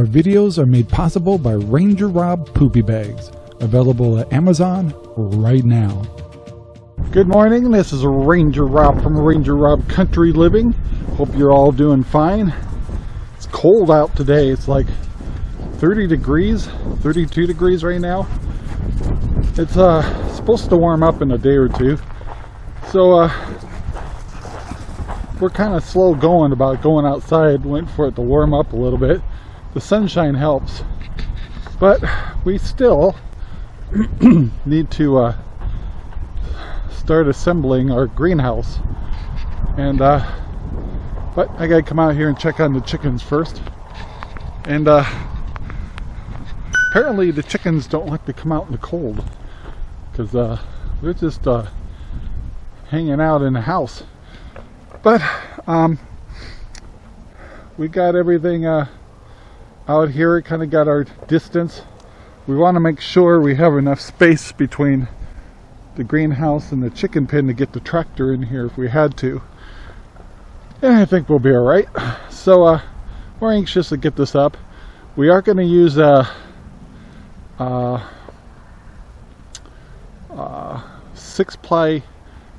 Our videos are made possible by Ranger Rob Poopy Bags, available at Amazon right now. Good morning, this is Ranger Rob from Ranger Rob Country Living. Hope you're all doing fine. It's cold out today, it's like 30 degrees, 32 degrees right now. It's uh, supposed to warm up in a day or two. So uh, we're kind of slow going about going outside, waiting for it to warm up a little bit. The sunshine helps, but we still need to uh, start assembling our greenhouse. And uh, but I gotta come out here and check on the chickens first. And uh, apparently the chickens don't like to come out in the cold because uh, they're just uh, hanging out in the house. But um, we got everything uh, out here, it kind of got our distance. We want to make sure we have enough space between the greenhouse and the chicken pen to get the tractor in here if we had to. And I think we'll be alright. So uh, we're anxious to get this up. We are going to use a, a, a six ply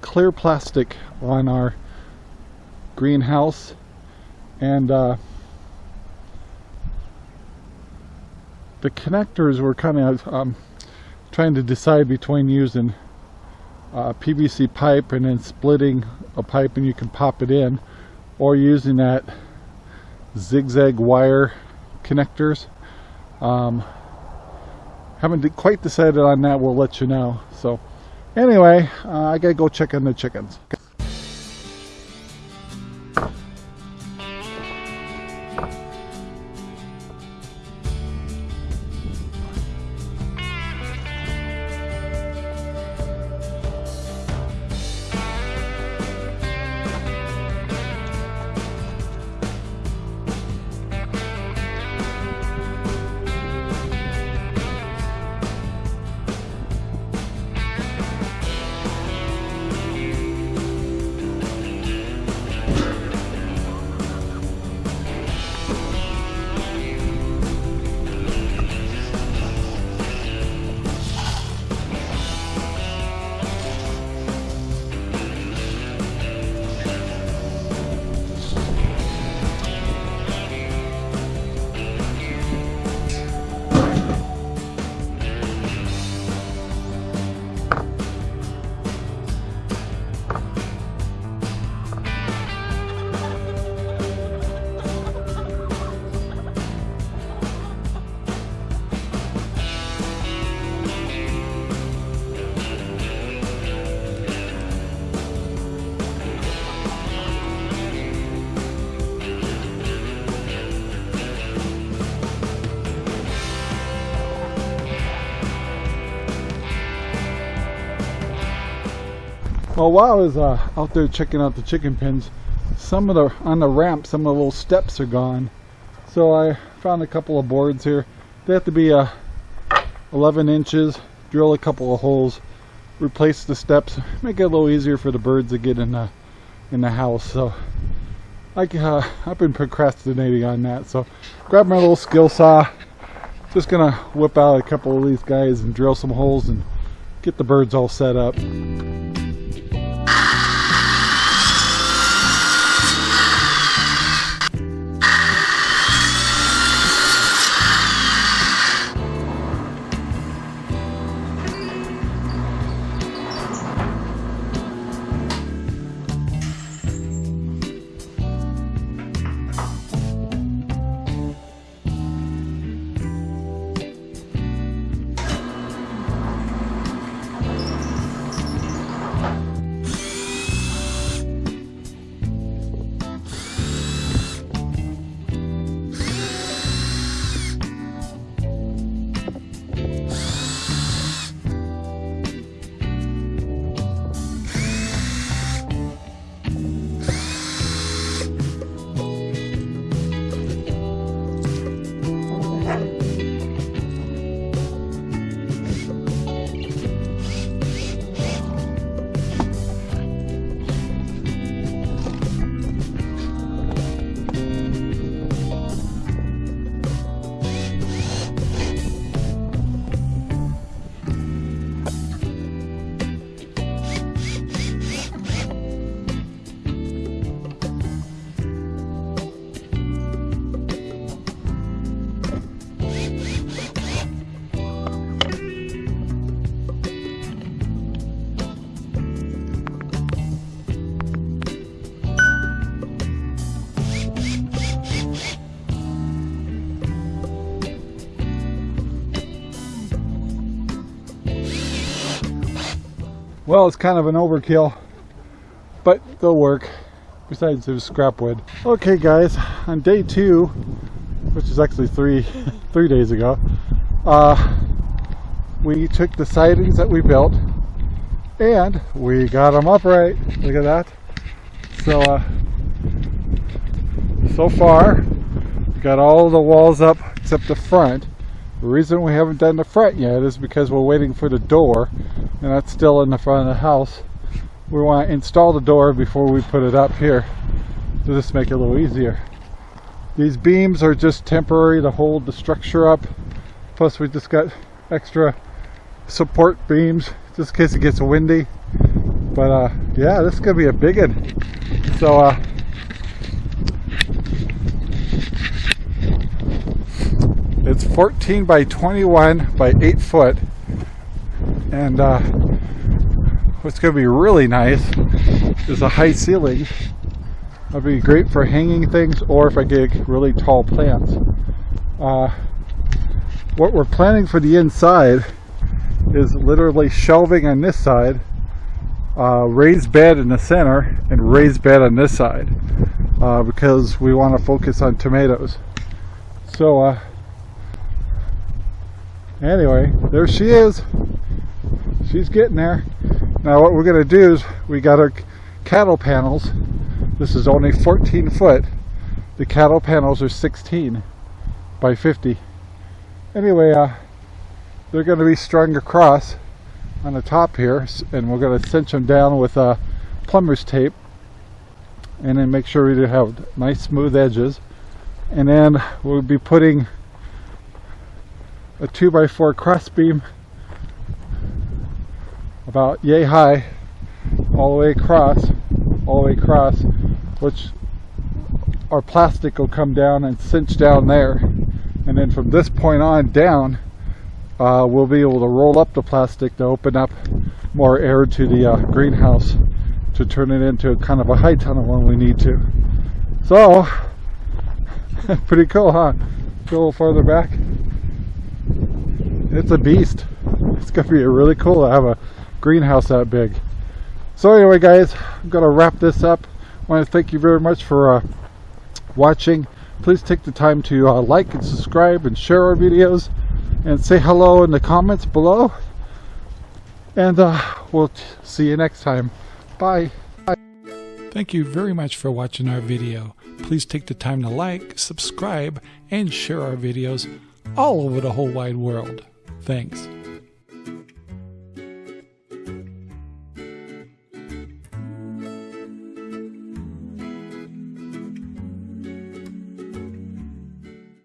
clear plastic on our greenhouse and uh, the connectors were kind of um, trying to decide between using uh, PVC pipe and then splitting a pipe and you can pop it in or using that zigzag wire connectors. Um, haven't quite decided on that. We'll let you know. So anyway uh, I gotta go check on the chickens Well, while I was uh, out there checking out the chicken pens, some of the, on the ramp, some of the little steps are gone. So I found a couple of boards here. They have to be uh, 11 inches, drill a couple of holes, replace the steps, make it a little easier for the birds to get in the, in the house. So I, uh, I've been procrastinating on that. So grab my little skill saw, just gonna whip out a couple of these guys and drill some holes and get the birds all set up. Well, it's kind of an overkill, but they'll work. Besides, it scrap wood. Okay, guys, on day two, which is actually three, three days ago, uh, we took the sidings that we built and we got them upright. Look at that. So, uh, so far, got all the walls up except the front. The reason we haven't done the front yet is because we're waiting for the door, and that's still in the front of the house. We want to install the door before we put it up here to just make it a little easier. These beams are just temporary to hold the structure up. Plus we just got extra support beams just in case it gets windy. But uh, yeah, this is gonna be a big one. So uh, It's 14 by 21 by 8 foot. And uh, what's going to be really nice is a high ceiling. That'd be great for hanging things or if I get really tall plants. Uh, what we're planning for the inside is literally shelving on this side, uh, raised bed in the center, and raised bed on this side uh, because we want to focus on tomatoes. So uh, anyway, there she is. She's getting there. Now what we're going to do is we got our cattle panels. This is only 14 foot. The cattle panels are 16 by 50. Anyway, uh, they're going to be strung across on the top here and we're going to cinch them down with uh, plumber's tape and then make sure we have nice smooth edges and then we'll be putting a 2x4 crossbeam about yay high all the way across all the way across which our plastic will come down and cinch down there. And then from this point on down uh, we'll be able to roll up the plastic to open up more air to the uh, greenhouse to turn it into kind of a high tunnel when we need to. So pretty cool huh? Go a little farther back. It's a beast. It's gonna be really cool to have a greenhouse that big. So anyway guys, I'm gonna wrap this up. I want to thank you very much for uh, watching. Please take the time to uh, like and subscribe and share our videos and say hello in the comments below. And uh, we'll see you next time. Bye. Bye. Thank you very much for watching our video. Please take the time to like, subscribe, and share our videos all over the whole wide world. Thanks.